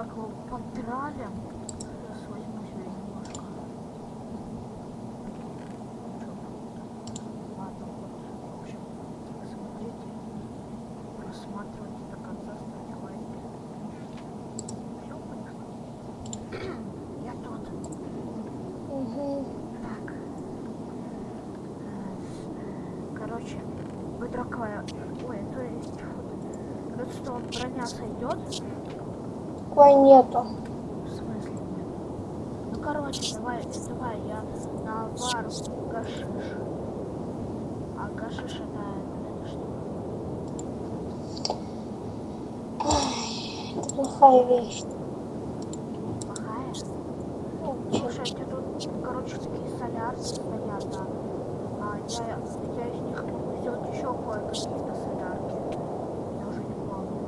Так, вот, подралим. Сейчас возьму себе немножко. Ладно, вот, в общем, смотрите, просматривайте до конца, ставьте лайки. Всё, поехали. Я тут. Угу. Так. Короче, выдраковая. Ой, то есть. Редстоун броня сойдет? Кой нету. В смысле нет? Ну короче, давай, давай я на вар гашиш. А гашиш это, это что? Это плохая вещь. Плохая? Ну, чё? Слушайте, тут, короче, такие солярки стоят, да. А я, я из них могу сделать еще кое-какие-то солярки. Я уже не помню.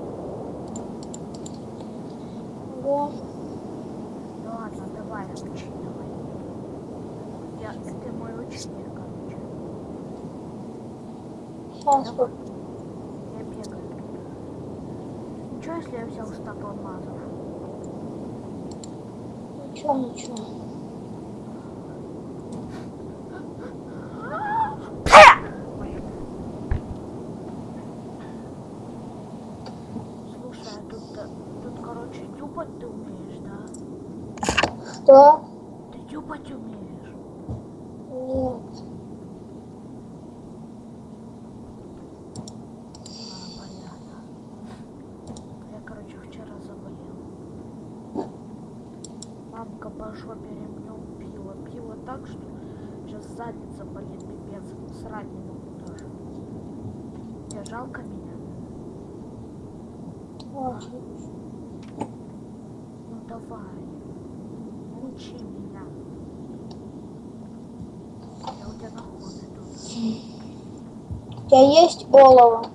Ладно, давай, учи, давай. Я, ты мой ученик, короче. Я бегаю. Ничего, если я взял стак алмазов? Ничего, ничего. Блин. Слушай, а тут, э, тут, короче, тюпать ты умеешь, да? Что? Ты тюпать умеешь? Нет. А, понятно. Я, короче, вчера заболел. Мамка по жопе ремнем пила. Пила так, что сейчас задница болит, пипец. Срать не могу даже. Тебе жалко меня? Очень. Ну давай. Учи меня. Я у тебя находы тут. У тебя есть олово?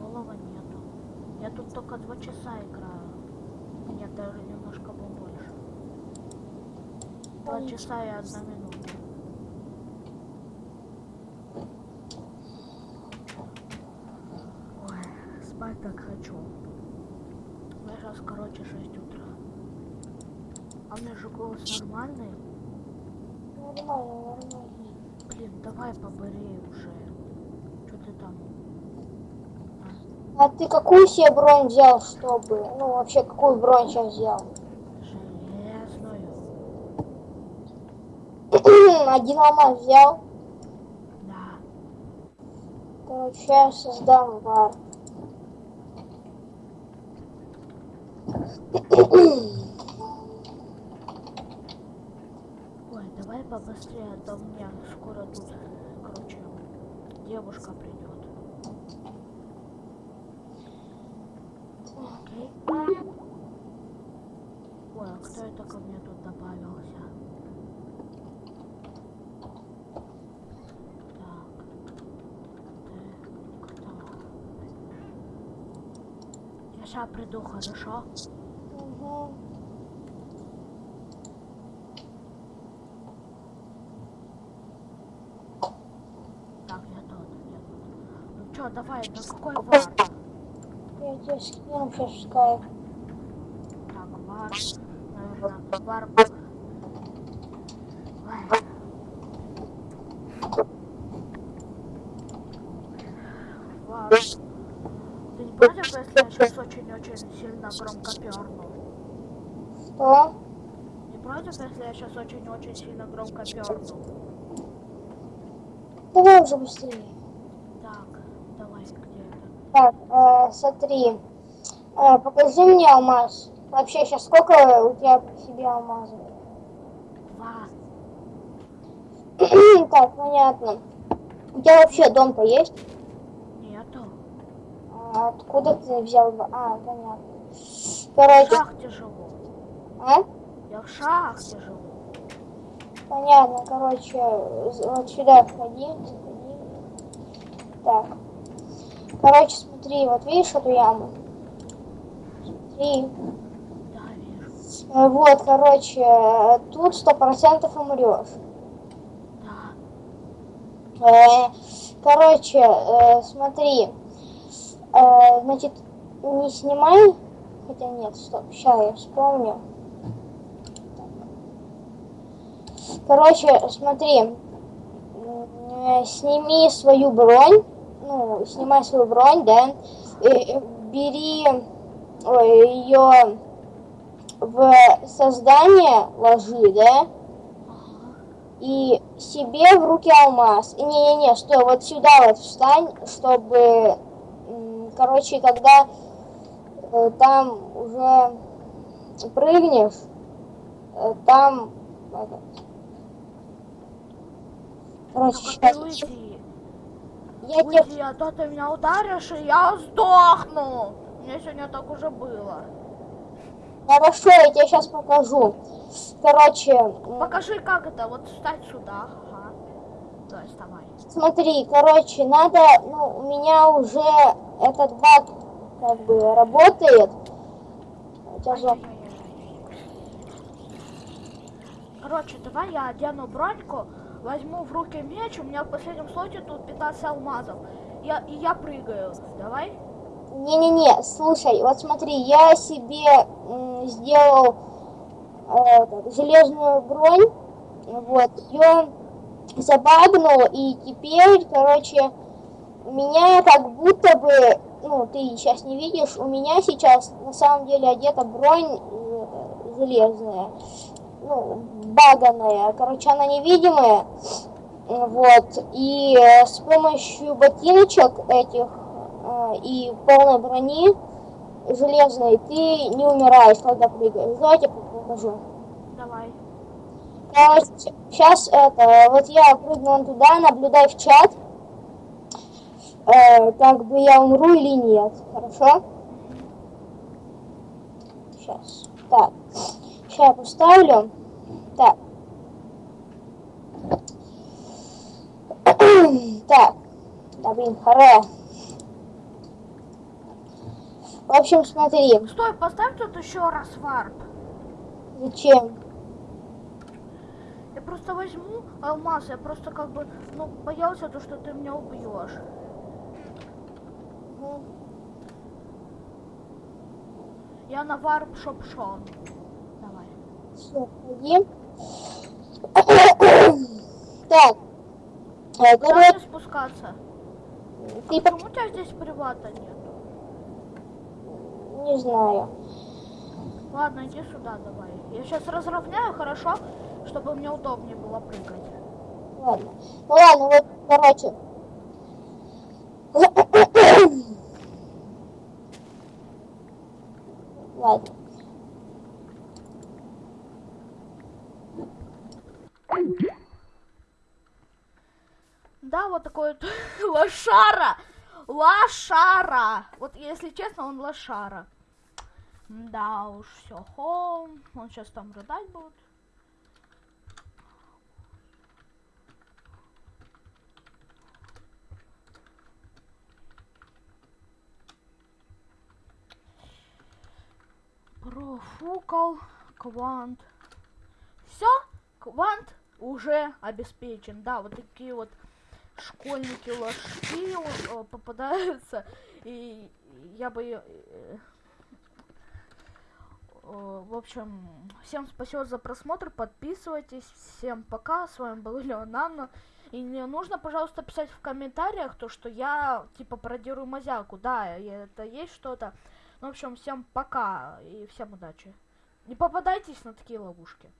Голова нету. Я тут только два часа играю. Нет, даже немножко побольше. Два часа и одна минута. Ой, спать так хочу. Я сейчас, короче, 6 утра. Меня же голос нормальный. Нормально, нормально. Блин, давай побырей уже. Что ты там? А ты какую себе бронь взял, чтобы... Ну, вообще, какую бронь сейчас взял? Железную. Один алмаз взял. Да. Короче, я создам вар. Ой, давай побыстрее, а то у меня скоро тут, короче, девушка придет. Ой, а кто это ко мне тут добавился? Так. Ты кто? Я сейчас приду, хорошо? Угу. Так, я тут, я тут. Ну чё, давай, на какой вар? Я тебе скину сейчас скайп. Так, вар, наверное, вар. Ой. Вар. Ты не против, если я сейчас очень-очень сильно громко перну? Что? Не против, если я сейчас очень-очень сильно громко перну? Давай уже быстрее. Так, давай, где это? Так, э, смотри. Э, покажи мне алмаз. Вообще, сейчас сколько у тебя при себе алмазов? Два. так, понятно. У тебя вообще дом-то есть? Нету. А откуда ты взял? А, понятно. В Короче, шахте живу. а? Я в шахте живу. Понятно, короче, вот сюда входи, заходи. Так. Короче, смотри, вот видишь эту яму? Смотри. Да, вижу. Вот, короче, тут сто процентов умрешь. Да. Э, Короче, э, смотри, Э, значит, не снимай Хотя нет, стоп, сейчас я вспомню. Короче, смотри, э, сними свою бронь, ну, снимай свою бронь, да, э, бери ее в создание ложи, да, и себе в руки алмаз. Не-не-не, стой, вот сюда вот встань, чтобы, короче, когда э, там уже прыгнешь, э, там, короче, сейчас, уйди. я Уйди, а то ты меня ударишь, и я сдохну. Мне сегодня так уже было. хорошо, я тебе сейчас покажу. Короче, Покажи, как это. Вот встать сюда. Ага. Давай, вставай. Смотри, короче, надо, ну, у меня уже этот баг как бы работает. Короче, давай я одену броньку, возьму в руки меч, у меня в последнем слоте тут 15 алмазов. Я, и я прыгаю. Давай? Не-не-не, слушай, вот смотри, я себе сделал э, железную бронь, вот, ее забагнул, и теперь, короче, у меня как будто бы, ну, ты сейчас не видишь, у меня сейчас на самом деле одета бронь э, железная, ну, баганая, короче, она невидимая, вот, и э, с помощью ботиночек этих э, и полной брони железной ты не умираешь, когда прыгаешь. Давайте покажу. Давай. Короче, сейчас это, вот я прыгну туда, наблюдай в чат, э, как бы я умру или нет, хорошо? Сейчас, так, сейчас поставлю, так. так, да блин, харе. В общем, смотри, Стой, поставь тут еще раз варп. зачем? Я просто возьму алмаз, я просто как бы, ну, боялся то, что ты меня убьешь. Мгм. Я на варп шопшон. Давай. Так, э, Куда короче, мне спускаться? ты по- Почему у тебя здесь привата нет? не знаю. Ладно, иди сюда давай. Я сейчас разровняю, хорошо? Чтобы мне удобнее было прыгать. Ладно. Ну ладно, вот, короче. Ладно. Да, вот такой лошара. Лошара. Вот если честно, он лошара. Да уж, все, хом. Он сейчас там рыдать будет. Профукал квант. Все, квант уже обеспечен. Да, вот такие вот школьники ложки э, попадаются. И я бы... э, э, В общем, всем спасибо за просмотр, подписывайтесь, всем пока, с вами был Леонанно. И не нужно, пожалуйста, писать в комментариях то, что я, типа, пародирую Мазяку. Да, это есть что-то. Ну, в общем, всем пока и всем удачи. Не попадайтесь на такие ловушки.